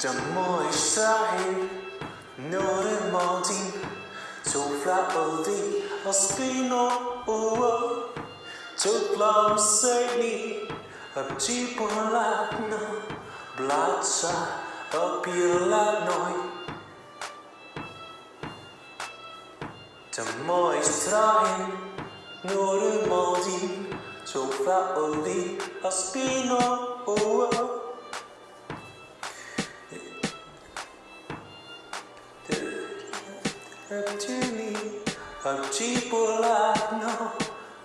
Домой Шахи, Норы Модин, Туфла Оди, Аспино Уо, Туфла Мсейни, Апчи Полатно, Блача, Апиланой. Домой Шахи, Норы Модин, Туфла Оди, Аспино Уо, Tini arcipulatno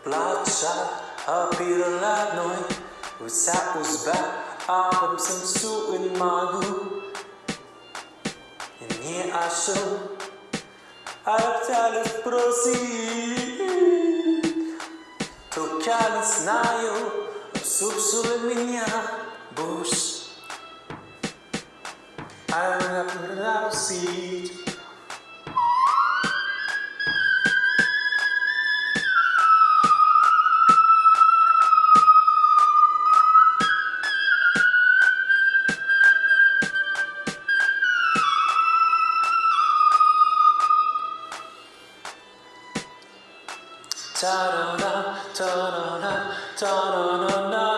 plaĉa apiratnoj usa usba abam samsu in magu. Nie asho artalis prosi. Tokalis Nayo sub sube minha buŝ Arna Ta-da-da, ta-da-da, ta-da-da,